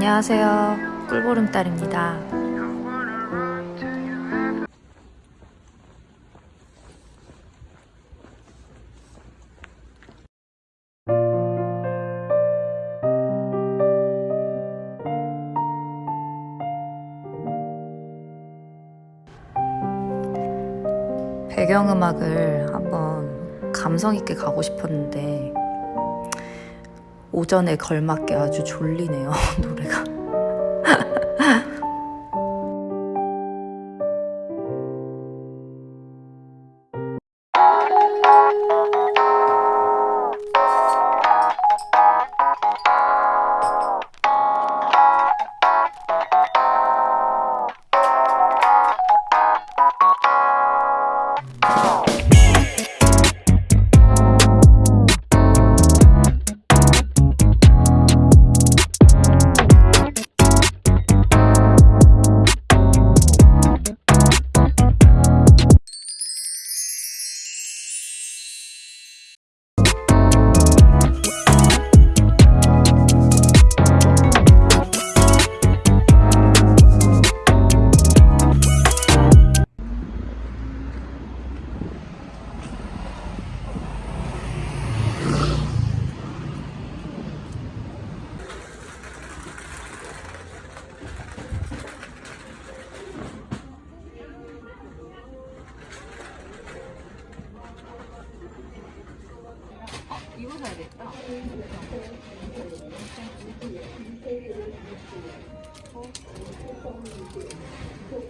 안녕하세요. 꿀보름달입니다. 배경음악을 한번 감성 있게 가고 싶었는데 오전에 걸맞게 아주 졸리네요 노래가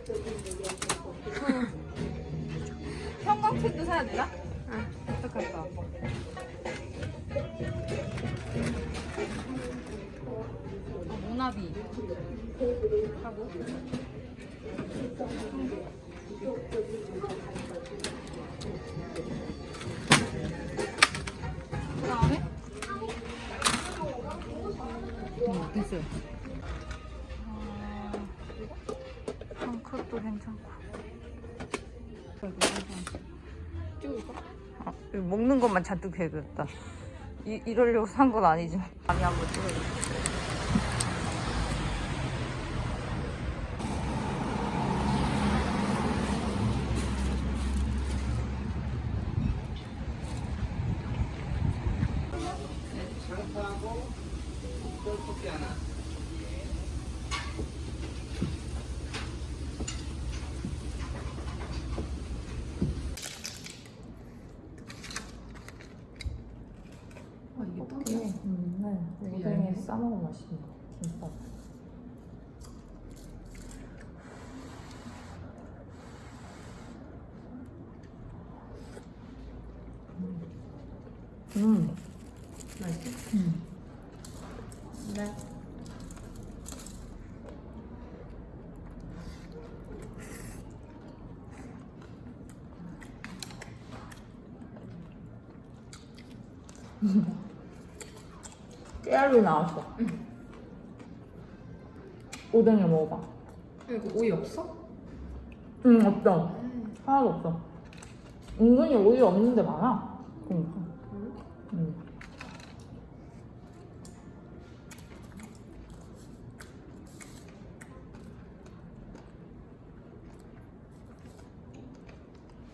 형광펜도 사야 되나? 응. 어떡할까? 아, 모나비. 하고. 그 다음에? 응, 됐어요. 아, 그것도 괜찮고. 찍을까? 아, 이거 먹는 것만 잔뜩 해야겠다. 이, 이러려고 산 건 아니지만. 감이 한번. 어떻게 음, 네. 오뎅에 싸먹으면 맛있네 김밥 음 맛있어? 음. 네. 깨알로 나왔어. 오뎅에 먹어봐. 이거 오이 없어? 응, 없어. 하나도 없어. 은근히 오이 없는 데 많아. 그러니까. 응.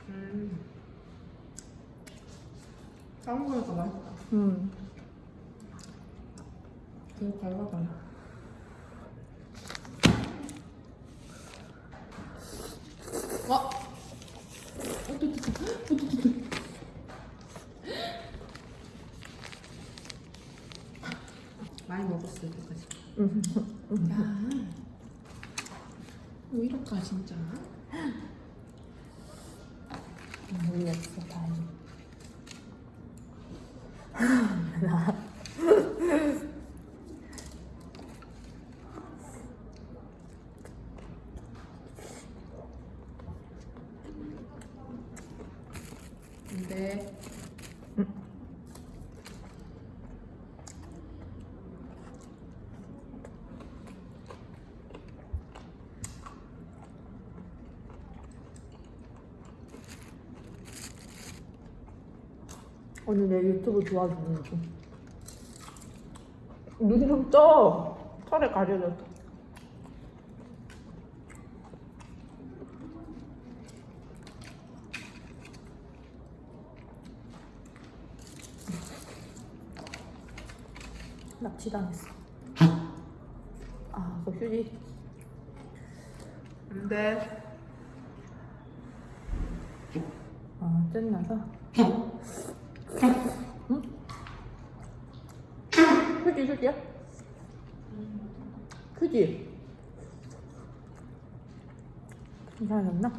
음. 다른 거니까 맛있다. 응. 되게 달라다. 와! 많이 먹었어 여기까지. 응. 야, 왜 이럴까 진짜? 모르겠어, 다행히. 근데 언니 내 유튜브 도와주는 중. 눈좀 떠. 털에 가려졌어. 납치당했어. 아, 그 휴지. 안 돼. 아, 짠나서. 응? 휴지, 휴지야? 휴지. 괜찮았나?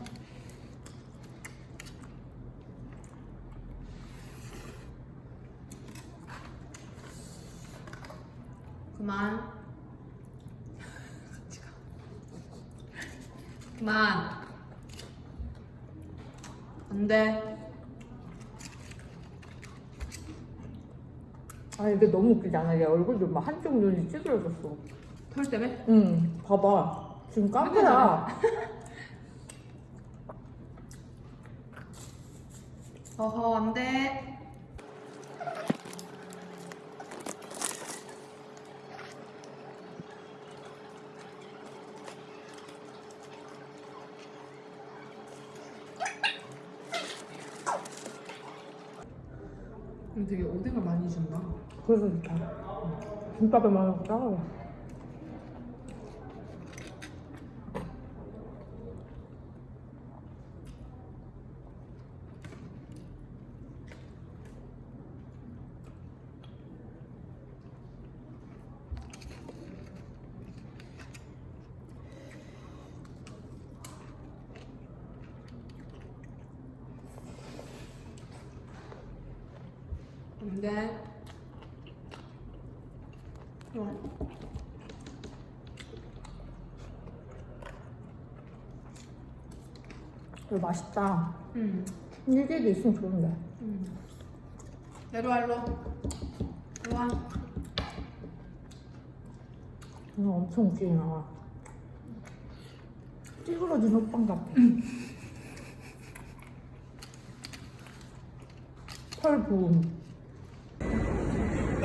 그만. 그만. 안 돼. 아, 이게 너무 웃기지 않아? 얘 얼굴 좀막 한쪽 눈이 찌그러졌어. 털 때문에? 응, 봐봐. 지금 카페야. 어허, 안 돼. 되게 오뎅을 많이 준다. 그래서 좋다. 김밥에. 안 돼. 좋아. 이거 맛있다. 응. 일개도 있으면 좋은데. 응. 내려와, 일로. 일로 와. 이거 엄청 웃기게 나와. 찌그러진 호빵 같아. 털 부음.